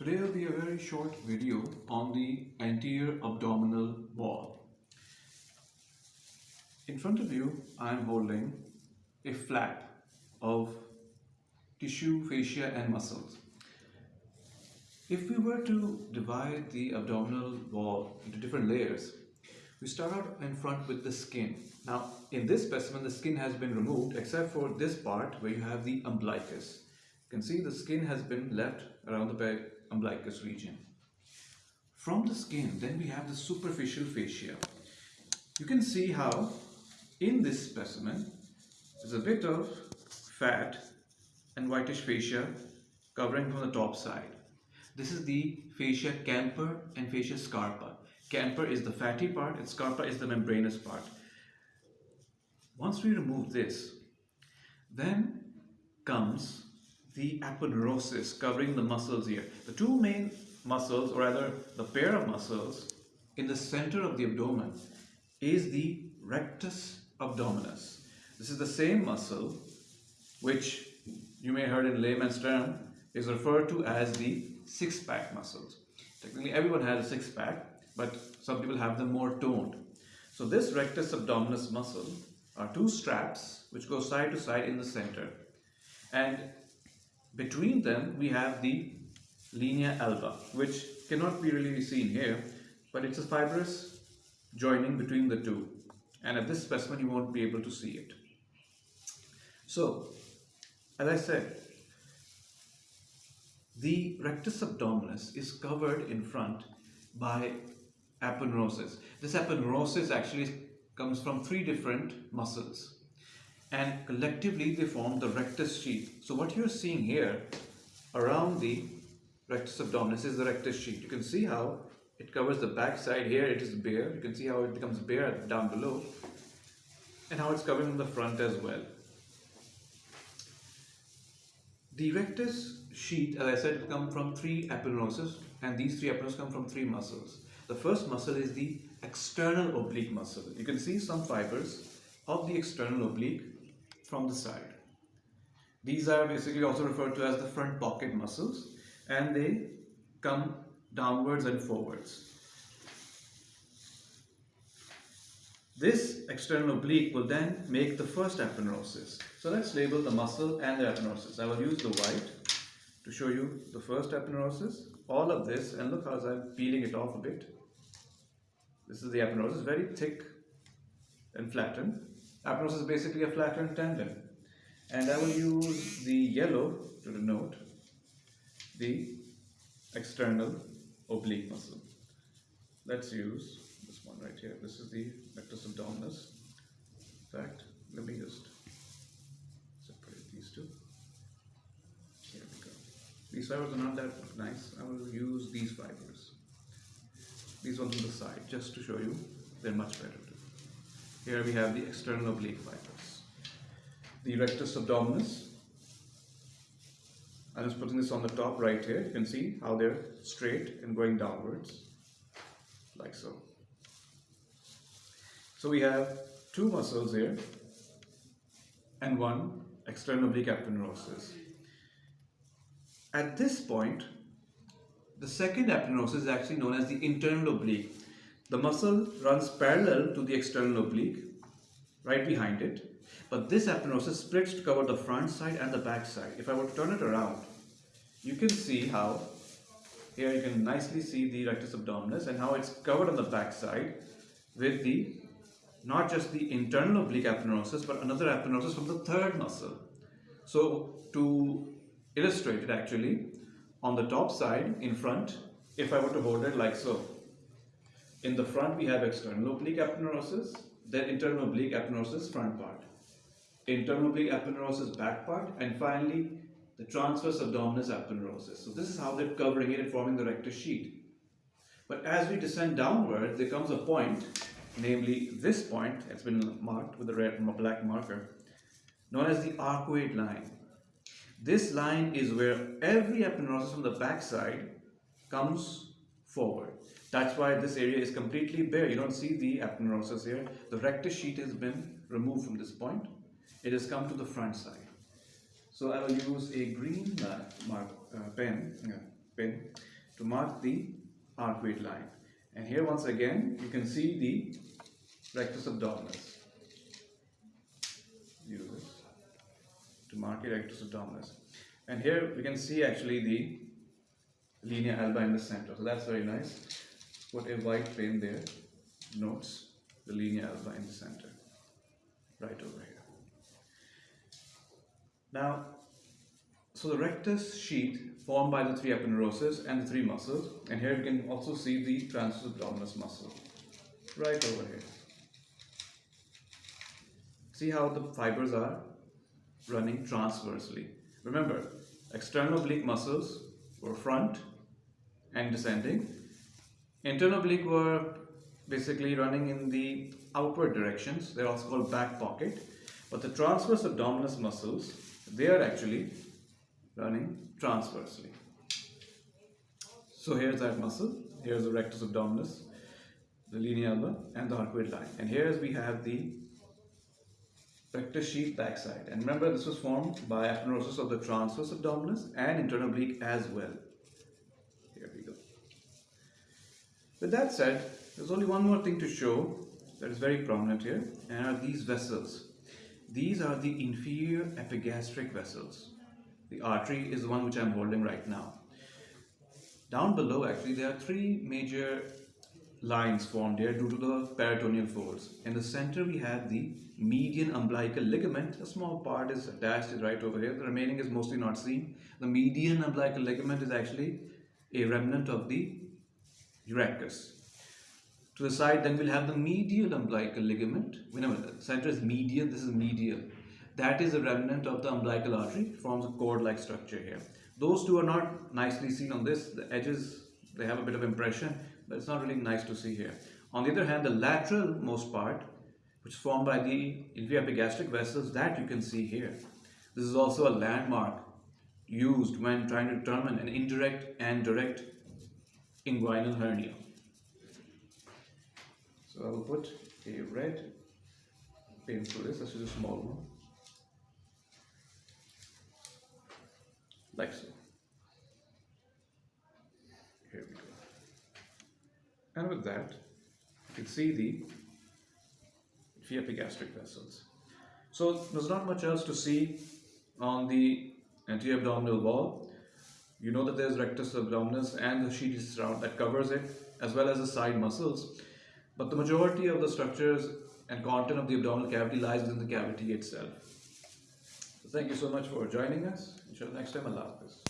Today will be a very short video on the anterior abdominal wall. In front of you, I am holding a flap of tissue, fascia and muscles. If we were to divide the abdominal wall into different layers, we start out in front with the skin. Now, in this specimen, the skin has been removed except for this part where you have the umbilicus. You can see the skin has been left around the back umbilicus region. From the skin, then we have the superficial fascia. You can see how in this specimen, there's a bit of fat and whitish fascia covering from the top side. This is the fascia Camper and fascia Scarpa. Camper is the fatty part and Scarpa is the membranous part. Once we remove this, then comes the aponeurosis covering the muscles here. The two main muscles, or rather the pair of muscles in the center of the abdomen is the rectus abdominis. This is the same muscle which you may have heard in layman's term is referred to as the six-pack muscles. Technically everyone has a six-pack but some people have them more toned. So this rectus abdominis muscle are two straps which go side to side in the center and between them we have the linea alba which cannot be really seen here but it's a fibrous joining between the two and at this specimen you won't be able to see it. So as I said the rectus abdominis is covered in front by aponeurosis. This aponeurosis actually comes from three different muscles and collectively they form the rectus sheath. So what you're seeing here around the rectus abdominis is the rectus sheath. You can see how it covers the back side here it is bare. You can see how it becomes bare down below and how it's covering the front as well. The rectus sheath, as I said, come from three aponeuroses and these three aponeuroses come from three muscles. The first muscle is the external oblique muscle. You can see some fibers of the external oblique from the side. These are basically also referred to as the front pocket muscles and they come downwards and forwards. This external oblique will then make the first aponeurosis. So let's label the muscle and the aponeurosis. I will use the white to show you the first aponeurosis. All of this, and look how I'm peeling it off a bit. This is the aponeurosis, very thick and flattened. Aponeurosis is basically a flattened tendon. And I will use the yellow to denote the external oblique muscle. Let's use this one right here. This is the rectus abdominis. In fact, let me just separate these two. Here we go. These fibers are not that nice. I will use these fibers. These ones on the side, just to show you, they're much better. Here we have the external oblique fibers. The rectus abdominis. I'm just putting this on the top right here. You can see how they're straight and going downwards, like so. So we have two muscles here and one external oblique aponeurosis. At this point, the second aponeurosis is actually known as the internal oblique. The muscle runs parallel to the external oblique, right behind it. But this aponeurosis splits to cover the front side and the back side. If I were to turn it around, you can see how, here you can nicely see the rectus abdominis and how it's covered on the back side with the, not just the internal oblique aponeurosis, but another aponeurosis from the third muscle. So to illustrate it actually, on the top side in front, if I were to hold it like so, in the front we have external oblique aponeurosis, then internal oblique aponeurosis front part, internal oblique aponeurosis back part, and finally the transverse abdominis aponeurosis. So this is how they're covering it and forming the rectus sheath. But as we descend downward, there comes a point, namely this point, it's been marked with a red black marker, known as the arcuate line. This line is where every aponeurosis on the back side comes forward. That's why this area is completely bare. You don't see the aponeurosis here. The rectus sheath has been removed from this point. It has come to the front side. So I will use a green mark, uh, pen, pin to mark the arcuate line. And here once again you can see the rectus abdominis. Use to mark the rectus abdominis. And here we can see actually the linea alba in the center. So that's very nice. Put a white pin there, notes the linea alba in the center, right over here. Now, so the rectus sheath formed by the three aponeuroses and the three muscles, and here you can also see the transverse abdominis muscle, right over here. See how the fibers are running transversely. Remember, external oblique muscles were front and descending. Internal oblique were basically running in the outward directions. They're also called back pocket. But the transverse abdominis muscles, they are actually running transversely. So here's that muscle. Here's the rectus abdominis, the linea alba, and the arcuate line. And here's we have the rectus sheath backside. And remember, this was formed by aponeurosis of the transverse abdominis and internal oblique as well. Here we go. With that said, there's only one more thing to show that is very prominent here, and are these vessels. These are the inferior epigastric vessels. The artery is the one which I'm holding right now. Down below, actually, there are three major lines formed here due to the peritoneal folds. In the center, we have the median umbilical ligament. A small part is attached right over here. The remaining is mostly not seen. The median umbilical ligament is actually a remnant of the urachus. To the side, then we'll have the medial umbilical ligament. Remember, the center is medial, this is medial. That is a remnant of the umbilical artery, forms a cord-like structure here. Those two are not nicely seen on this. The edges, they have a bit of impression, but it's not really nice to see here. On the other hand, the lateral most part, which is formed by the inferior epigastric vessels, that you can see here. This is also a landmark used when trying to determine an indirect and direct inguinal hernia. So I will put a red pin through this, this is a small one. Like so. Here we go. And with that, you can see the epigastric vessels. So there's not much else to see on the anterior abdominal wall. You know that there's rectus abdominis and the sheath surround that covers it, as well as the side muscles. But the majority of the structures and content of the abdominal cavity lies within the cavity itself. So thank you so much for joining us. Until next time, Allah Hafiz.